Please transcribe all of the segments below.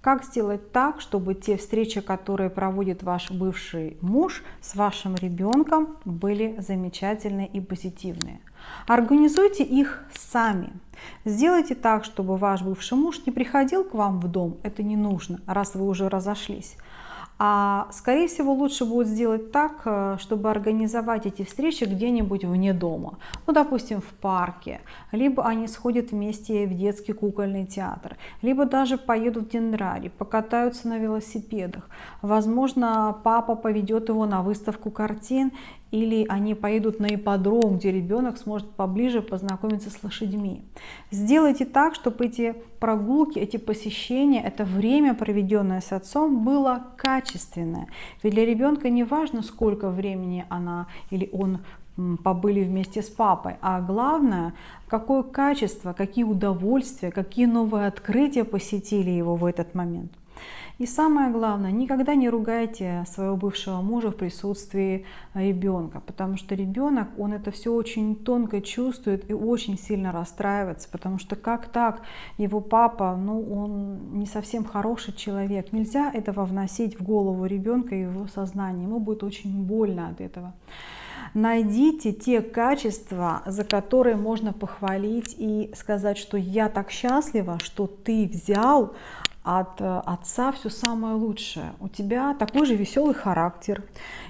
Как сделать так, чтобы те встречи, которые проводит ваш бывший муж с вашим ребенком, были замечательные и позитивные? Организуйте их сами. Сделайте так, чтобы ваш бывший муж не приходил к вам в дом, это не нужно, раз вы уже разошлись. А скорее всего лучше будет сделать так, э, чтобы организовать эти встречи где-нибудь вне дома. Ну, допустим, в парке. Либо они сходят вместе в детский кукольный театр. Либо даже поедут в Дендрари, покатаются на велосипедах. Возможно, папа поведет его на выставку картин или они поедут на ипподром, где ребенок сможет поближе познакомиться с лошадьми. Сделайте так, чтобы эти прогулки, эти посещения, это время, проведенное с отцом, было качественное. Ведь для ребенка не важно, сколько времени она или он побыли вместе с папой, а главное, какое качество, какие удовольствия, какие новые открытия посетили его в этот момент. И самое главное, никогда не ругайте своего бывшего мужа в присутствии ребенка, потому что ребенок, он это все очень тонко чувствует и очень сильно расстраивается, потому что как так, его папа, ну он не совсем хороший человек. Нельзя этого вносить в голову ребенка и его сознание, ему будет очень больно от этого. Найдите те качества, за которые можно похвалить и сказать, что я так счастлива, что ты взял от э, отца все самое лучшее. У тебя такой же веселый характер.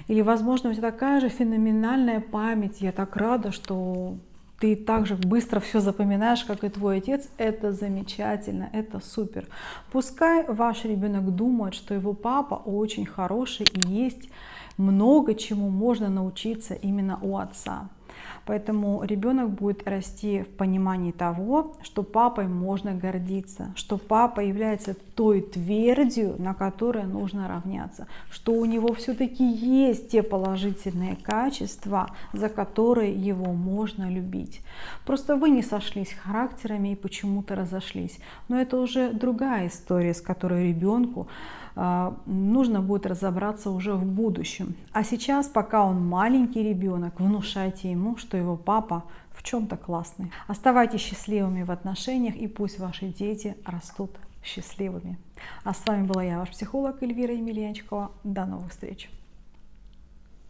Или, возможно, у тебя такая же феноменальная память. Я так рада, что ты так же быстро все запоминаешь, как и твой отец, это замечательно, это супер. Пускай ваш ребенок думает, что его папа очень хороший и есть много чему можно научиться именно у отца. Поэтому ребенок будет расти в понимании того, что папой можно гордиться, что папа является той твердью, на которой нужно равняться, что у него все-таки есть те положительные качества, за которые его можно любить. Просто вы не сошлись характерами и почему-то разошлись. Но это уже другая история, с которой ребенку нужно будет разобраться уже в будущем. А сейчас, пока он маленький ребенок, внушайте ему, что его папа в чем-то классный. Оставайтесь счастливыми в отношениях и пусть ваши дети растут счастливыми. А с вами была я, ваш психолог Эльвира Емельянчикова. До новых встреч!